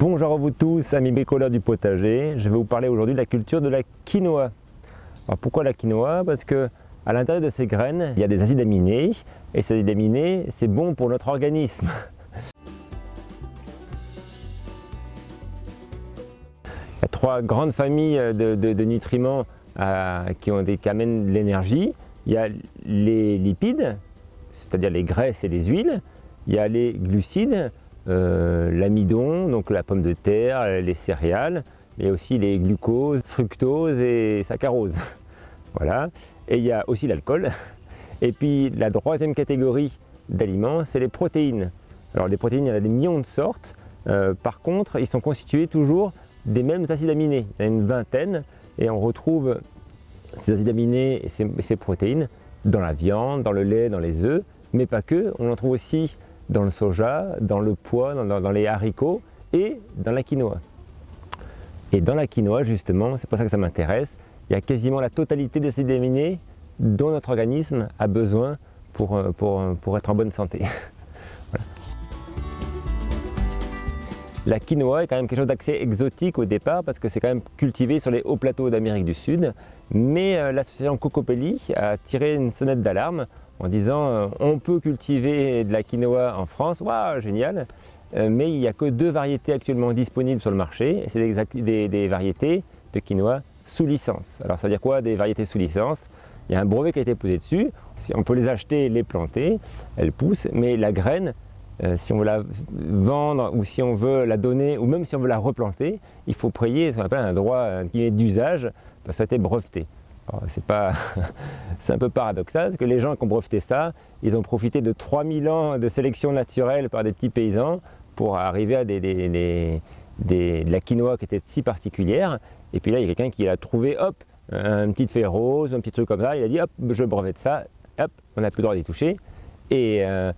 Bonjour à vous tous, amis bricoleurs du potager. Je vais vous parler aujourd'hui de la culture de la quinoa. Alors pourquoi la quinoa? Parce que à l'intérieur de ces graines, il y a des acides aminés et ces acides aminés, c'est bon pour notre organisme. Il y a trois grandes familles de, nutriments euh, qui, amènent de l'énergie. Il y a les lipides, c'est-à-dire les graisses et les huiles. Il y a les glucides, euh, l'amidon, donc la pomme de terre, les céréales, mais aussi les glucoses, fructose et saccharose. voilà. Et il y a aussi l'alcool. Et puis la troisième catégorie d'aliments, c'est les protéines. Alors les protéines, il y en a des millions de sortes. Euh, par contre, ils sont constitués toujours des mêmes acides aminés. Il y en a une vingtaine et on retrouve ces acides aminés et ces protéines dans la viande, dans le lait, dans les œufs, mais pas que. On en trouve aussi dans le soja, dans le pois, dans, les haricots et dans la quinoa. Et dans la quinoa, justement, c'est pour ça que ça m'intéresse, il y a quasiment la totalité des aminés dont notre organisme a besoin pour, euh, euh, être en bonne santé. La quinoa est quand même quelque chose d'assez exotique au départ parce que c'est quand même cultivé sur les hauts plateaux d'Amérique du Sud. Mais euh, l'association Cocopelli a tiré une sonnette d'alarme en disant euh, on peut cultiver de la quinoa en France, waouh génial, euh, mais il n'y a que deux variétés actuellement disponibles sur le marché, c'est des, variétés de quinoa sous licence. Alors ça veut dire quoi des variétés sous licence? Il y a un brevet qui a été posé dessus, on peut les acheter, les planter, elles poussent, mais la graine, euh, si on veut la vendre ou si on veut la donner ou même si on veut la replanter, il faut payer ce qu'on appelle un droit d'usage parce que ça a été breveté. C'est un peu paradoxal, parce que les gens qui ont breveté ça, ils ont profité de 3000 ans de sélection naturelle par des petits paysans pour arriver à de la quinoa qui était si particulière. Et puis là, il y a quelqu'un qui a trouvé, hop, une petite feuille rose, un petit truc comme ça, il a dit, hop, je brevette ça, hop, on n'a plus le droit d'y toucher. Et euh,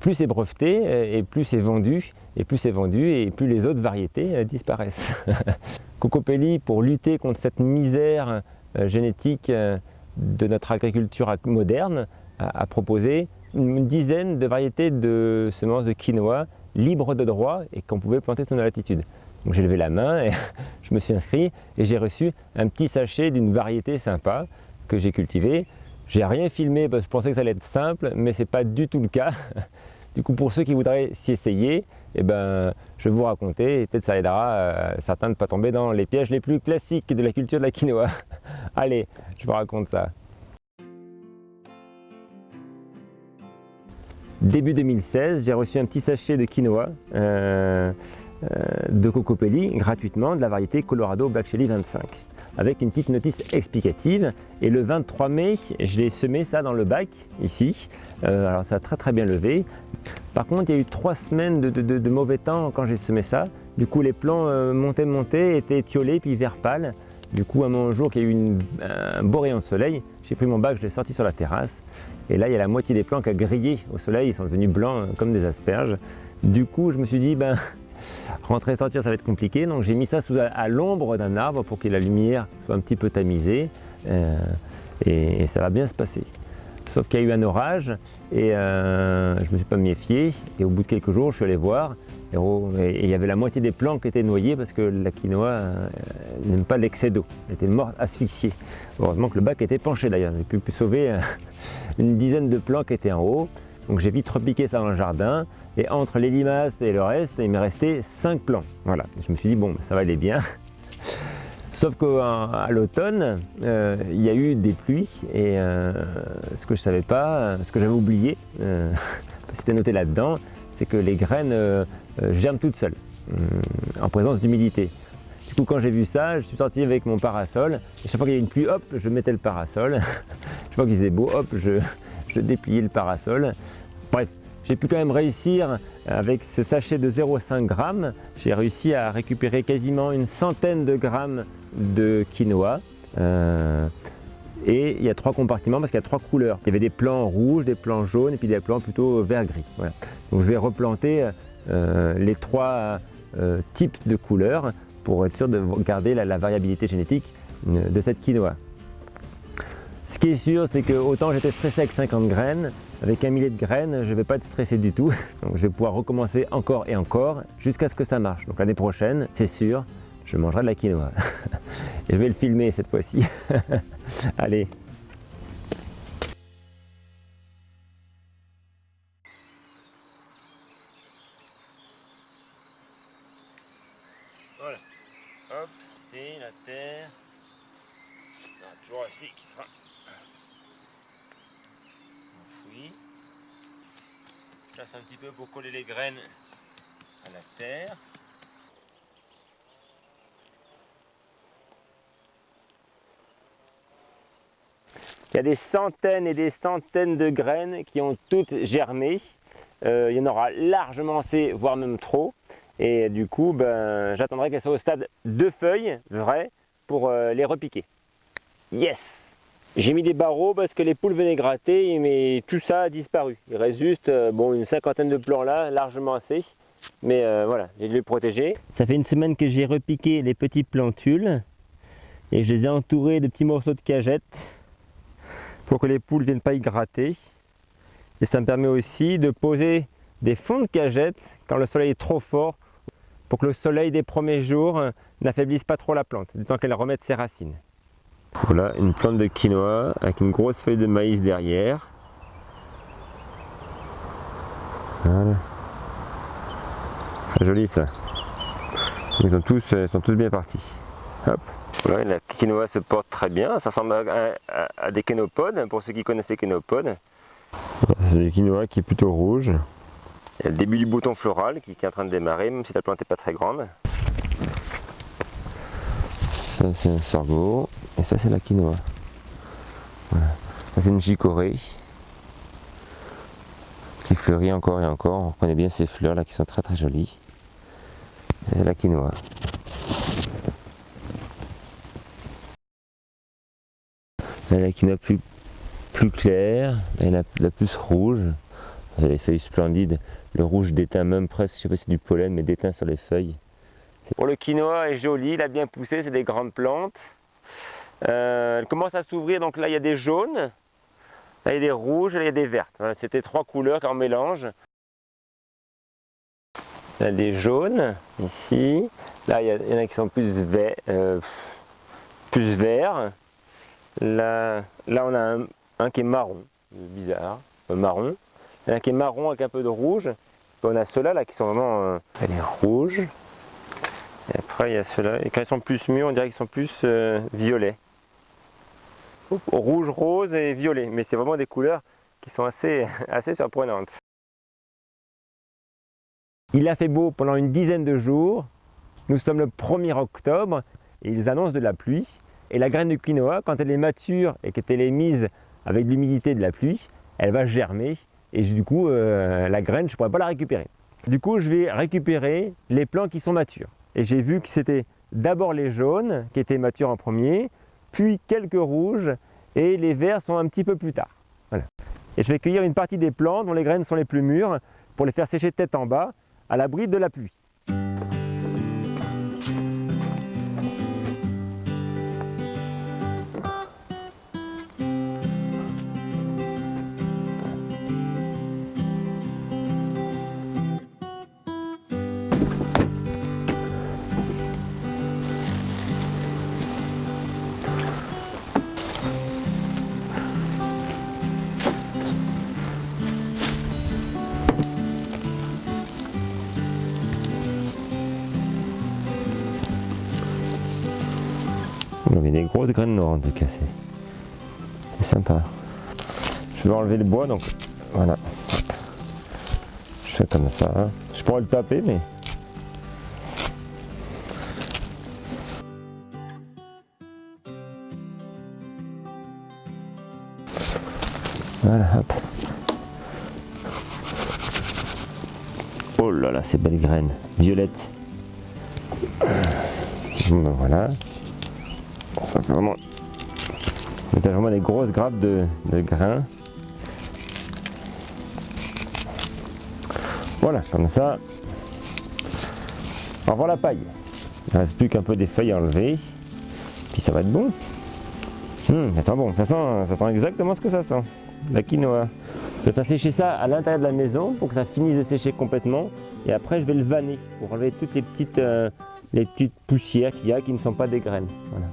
plus c'est breveté, et plus c'est vendu, et plus c'est vendu, et plus les autres variétés euh, disparaissent. Cocopelli, pour lutter contre cette misère euh, génétique euh, de notre agriculture moderne a, proposé une dizaine de variétés de semences de quinoa libres de droit et qu'on pouvait planter sur nos latitudes. Donc j'ai levé la main et je me suis inscrit et j'ai reçu un petit sachet d'une variété sympa que j'ai cultivée. J'ai rien filmé parce que je pensais que ça allait être simple, mais ce n'est pas du tout le cas. Du coup, pour ceux qui voudraient s'y essayer, eh ben, je vais vous raconter et peut-être ça aidera euh, certains de ne pas tomber dans les pièges les plus classiques de la culture de la quinoa. Allez, je vous raconte ça. Début 2016, j'ai reçu un petit sachet de quinoa euh, euh, de Cocopelli gratuitement de la variété Colorado Black Chili 25 avec une petite notice explicative. Et le 23 mai je l'ai semé ça dans le bac ici. Euh, alors ça a très très bien levé. Par contre il y a eu trois semaines de, mauvais temps quand j'ai semé ça. Du coup les plants montaient montaient étaient étiolés puis vert pâle du coup, un jour qu'il y a eu un beau rayon de soleil, j'ai pris mon bac, je l'ai sorti sur la terrasse. Et là, il y a la moitié des plants qui a grillé au soleil, ils sont devenus blancs euh, comme des asperges. Du coup, je me suis dit, ben, rentrer et sortir, ça va être compliqué. Donc j'ai mis ça sous, à l'ombre d'un arbre pour que la lumière soit un petit peu tamisée. Euh, et, ça va bien se passer. Sauf qu'il y a eu un orage et euh, je ne me suis pas méfié. Et au bout de quelques jours, je suis allé voir et il y avait la moitié des plants qui étaient noyés parce que la quinoa euh, n'aime pas l'excès d'eau. Elle était morte, asphyxiée. Heureusement que le bac était penché d'ailleurs. J'ai pu, sauver euh, une dizaine de plants qui étaient en haut. Donc j'ai vite repiqué ça dans le jardin. Et entre les limaces et le reste, il m'est resté 5 plants. Voilà. Je me suis dit, bon, ça va aller bien. Sauf qu'à l'automne, euh, il y a eu des pluies et ce que je ne savais pas, ce que j'avais oublié, c'était noté là-dedans, que les graines euh, euh, germent toutes seules, euh, en présence d'humidité. Du coup, quand j'ai vu ça, je suis sorti avec mon parasol. Chaque fois qu'il y avait une pluie, hop, je mettais le parasol. chaque fois qu'il faisait beau, hop, je, dépliais le parasol. Bref, j'ai pu quand même réussir avec ce sachet de 0,5 g. J'ai réussi à récupérer quasiment une centaine de grammes de quinoa. Et il y a trois compartiments parce qu'il y a trois couleurs. Il y avait des plants rouges, des plants jaunes et puis des plants plutôt vert-gris. Donc je vais replanter euh, les trois euh, types de couleurs pour être sûr de garder la, variabilité génétique euh, de cette quinoa. Ce qui est sûr, c'est que autant j'étais stressé avec 50 graines, avec un millier de graines, je ne vais pas être stressé du tout. Donc je vais pouvoir recommencer encore et encore jusqu'à ce que ça marche. Donc l'année prochaine, c'est sûr, je mangerai de la quinoa. et je vais le filmer cette fois-ci. Allez, Voilà. Hop, c'est la terre. Y aura toujours assez qui sera enfoui. Je place un petit peu pour coller les graines à la terre. Il y a des centaines et des centaines de graines qui ont toutes germé. Euh, il y en aura largement assez, voire même trop. Et du coup, ben, j'attendrai qu'elles soient au stade de feuilles vraies pour euh, les repiquer. Yes J'ai mis des barreaux parce que les poules venaient gratter, mais tout ça a disparu. Il reste juste euh, une cinquantaine de plants là, largement assez. Mais voilà, j'ai dû les protéger. Ça fait une semaine que j'ai repiqué les petits plantules et je les ai entourés de petits morceaux de cagette pour que les poules ne viennent pas y gratter. Et ça me permet aussi de poser des fonds de cagette quand le soleil est trop fort pour que le soleil des premiers jours n'affaiblisse pas trop la plante, du temps qu'elle remette ses racines. Voilà une plante de quinoa avec une grosse feuille de maïs derrière. Voilà. Joli ça. Ils sont tous, ils sont tous bien partis. Hop. Voilà, la quinoa se porte très bien. Ça ressemble à, des kénopodes, pour ceux qui connaissent les kénopodes. C'est du quinoa qui est plutôt rouge. Il y a le début du bouton floral qui, est en train de démarrer, même si la plante n'est pas très grande. Ça c'est un sorgho, et ça c'est la quinoa. Voilà. Ça c'est une chicorée qui fleurit encore et encore. On reconnaît bien ces fleurs là qui sont très très jolies. C'est la quinoa. Là, la quinoa plus, plus claire, et la, la plus rouge. Les feuilles splendides. Le rouge déteint même presque, je sais pas si c'est du pollen, mais déteint sur les feuilles. Pour le quinoa est joli, il a bien poussé, c'est des grandes plantes. Euh, elle commence à s'ouvrir, donc là il y a des jaunes, là il y a des rouges, là il y a des vertes. C'était trois couleurs en mélange. A des jaunes, ici. Là il y, en a qui sont plus, verts. Euh, plus verts. Là, là on a un, un qui est marron, bizarre, marron. Il y en a qui est marron avec un peu de rouge. on a ceux-là là, qui sont vraiment euh, elle est rouge. Et après il y a ceux-là. Et quand ils sont plus mûrs, on dirait qu'ils sont plus euh, violets. Rouge, rose et violet. Mais c'est vraiment des couleurs qui sont assez, assez surprenantes. Il a fait beau pendant une dizaine de jours. Nous sommes le 1er octobre et ils annoncent de la pluie. Et la graine de quinoa, quand elle est mature et qu'elle est mise avec l'humidité de la pluie, elle va germer et du coup euh, la graine je ne pourrais pas la récupérer. Du coup je vais récupérer les plants qui sont matures. Et j'ai vu que c'était d'abord les jaunes qui étaient matures en premier, puis quelques rouges et les verts sont un petit peu plus tard. Voilà. Et je vais cueillir une partie des plants dont les graines sont les plus mûres pour les faire sécher tête en bas à l'abri de la pluie. A des grosses graines noires de casser. C'est sympa. Je vais enlever le bois donc voilà. Je fais comme ça. Je pourrais le taper mais. Voilà, hop. Oh là là, ces belles graines, violettes. Voilà ça fait vraiment, des grosses grappes de, grains. Voilà, comme ça. Au revoir la paille. Il ne reste plus qu'un peu des feuilles à enlever. Puis ça va être bon. Hum, ça sent bon, ça sent, ça sent exactement ce que ça sent. La quinoa. Je vais faire sécher ça à l'intérieur de la maison pour que ça finisse de sécher complètement. Et après, je vais le vanner pour enlever toutes les petites, euh, les petites poussières qu'il y a qui ne sont pas des graines. Voilà.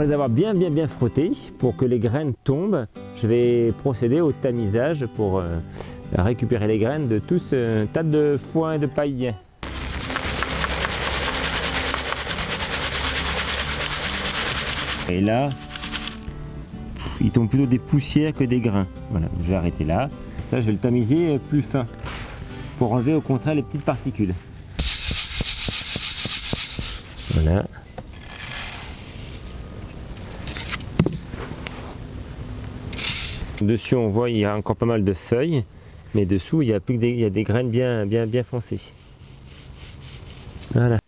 Les avoir bien bien bien frottés, pour que les graines tombent, je vais procéder au tamisage pour euh, récupérer les graines de tout ce tas de foin et de paille. Et là, il tombe plutôt des poussières que des grains. Voilà, je vais arrêter là. Ça, je vais le tamiser plus fin pour enlever au contraire les petites particules. Voilà. Dessus, on voit il y a encore pas mal de feuilles, mais dessous, il y a, plus des, il y a des graines bien, bien, bien foncées. Voilà.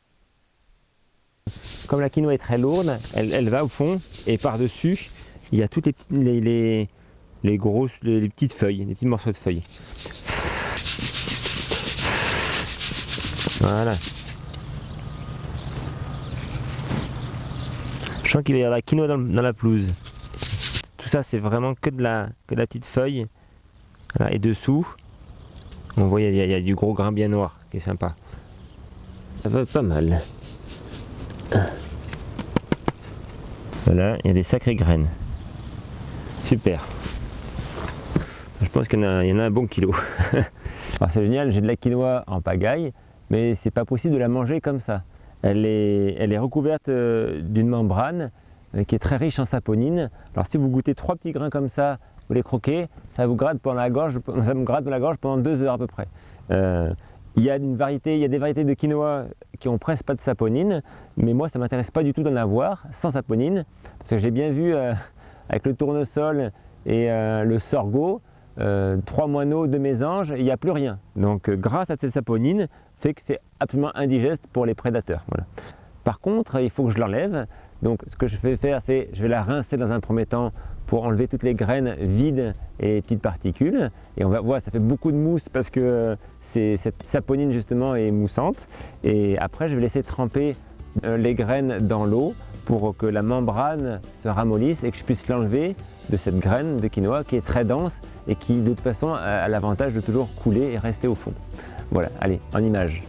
Comme la quinoa est très lourde, elle, va au fond et par-dessus, il y a toutes les, les, les, grosses, les, petites feuilles, les petits morceaux de feuilles. Voilà. Je sens qu'il va y avoir la quinoa dans, la pelouse. Tout ça, c'est vraiment que de, la, que de la petite feuille. Et dessous, on voit il y, a, du gros grain bien noir qui est sympa. Ça va pas mal. Voilà, il y a des sacrées graines. Super. Je pense qu'il y, en a un bon kilo. c'est génial, j'ai de la quinoa en pagaille, mais c'est pas possible de la manger comme ça. Elle est, elle est recouverte euh, d'une membrane qui est très riche en saponine. Alors si vous goûtez trois petits grains comme ça, vous les croquez, ça vous gratte pendant la gorge, ça me gratte dans la gorge pendant deux heures à peu près. Euh, il y a une variété, il y a des variétés de quinoa qui ont presque pas de saponine, mais moi ça m'intéresse pas du tout d'en avoir sans saponine, parce que j'ai bien vu euh, avec le tournesol et euh, le sorgho, euh, trois moineaux de mésange, il n'y a plus rien. Donc grâce à cette saponine, fait que c'est absolument indigeste pour les prédateurs. Par contre, il faut que je l'enlève. Donc ce que je vais faire, c'est je vais la rincer dans un premier temps pour enlever toutes les graines vides et petites particules. Et on va voir, ça fait beaucoup de mousse parce que cette saponine justement est moussante. Et après, je vais laisser tremper euh, les graines dans l'eau pour que la membrane se ramollisse et que je puisse l'enlever de cette graine de quinoa qui est très dense et qui de toute façon a l'avantage de toujours couler et rester au fond. Voilà, allez, en image.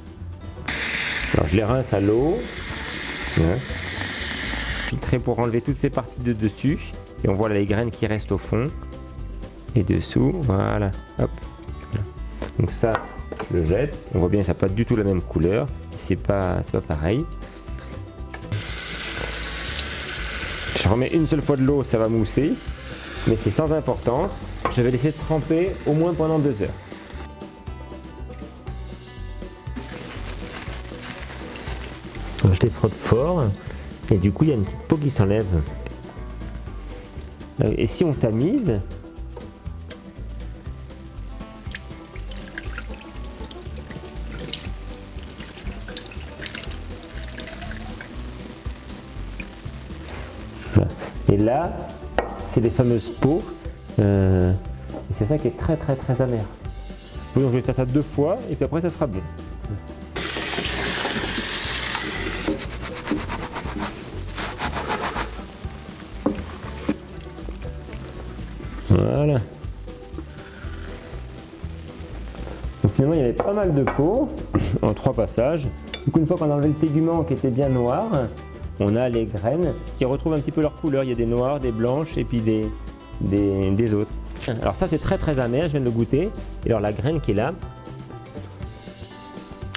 Alors je les rince à l'eau. Filtrer pour enlever toutes ces parties de dessus. Et on voit les graines qui restent au fond. Et dessous, voilà, hop. Donc ça, je le jette. On voit bien ça n'a pas du tout la même couleur. C'est pas, pas pareil. Je remets une seule fois de l'eau, ça va mousser. Mais c'est sans importance. Je vais laisser tremper au moins pendant deux heures. je les frotte fort et du coup il y a une petite peau qui s'enlève. Euh, et si on tamise, Et là, c'est les fameuses peaux. Euh, et c'est ça qui est très très très amer. Donc je vais faire ça deux fois et puis après ça sera bon. De peau en trois passages. Coup une fois qu'on a enlevé le tégument qui était bien noir, on a les graines qui retrouvent un petit peu leur couleur. Il y a des noires, des blanches et puis des, des, autres. Alors ça c'est très très amer, je viens de le goûter. Et alors la graine qui est là,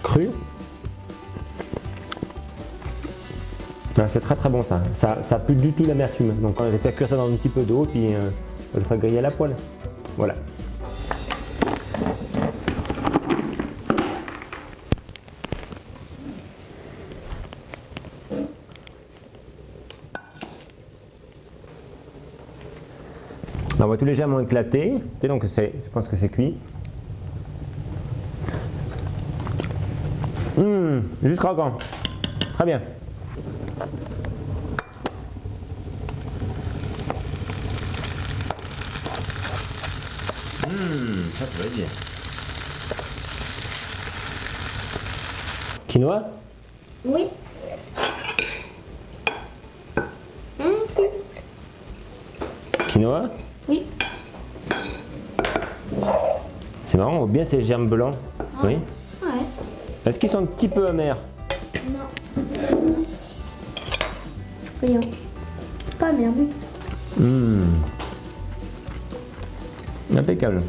crue, ah, c'est très très bon ça. Ça n'a plus du tout l'amertume. Donc on va faire cuire ça dans un petit peu d'eau puis euh, on le fera griller à la poêle. Voilà. On va tout légèrement éclater. Et donc c'est, je pense que c'est cuit. Mmh, juste croquant. Très bien. Mmh, ça, ça va bien. Quinoa? Oui. Mmh, Quinoa? Oui. C'est marrant, on voit bien ces germes blancs. Oui. Ouais. Est-ce qu'ils sont un petit peu amers? Non. Voyons. Pas merde. Mmh. Impeccable.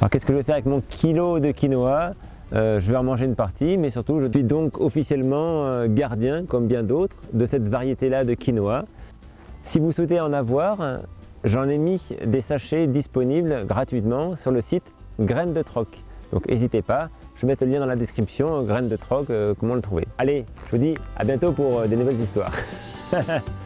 Alors qu'est-ce que je vais faire avec mon kilo de quinoa? Euh, Je vais en manger une partie, mais surtout je suis donc officiellement euh, gardien, comme bien d'autres, de cette variété-là de quinoa. Si vous souhaitez en avoir, j'en ai mis des sachets disponibles gratuitement sur le site Graines de Troc. Donc n'hésitez pas, je vais mettre le lien dans la description, Graines de Troc, euh, comment le trouver. Allez, je vous dis à bientôt pour euh, des nouvelles histoires.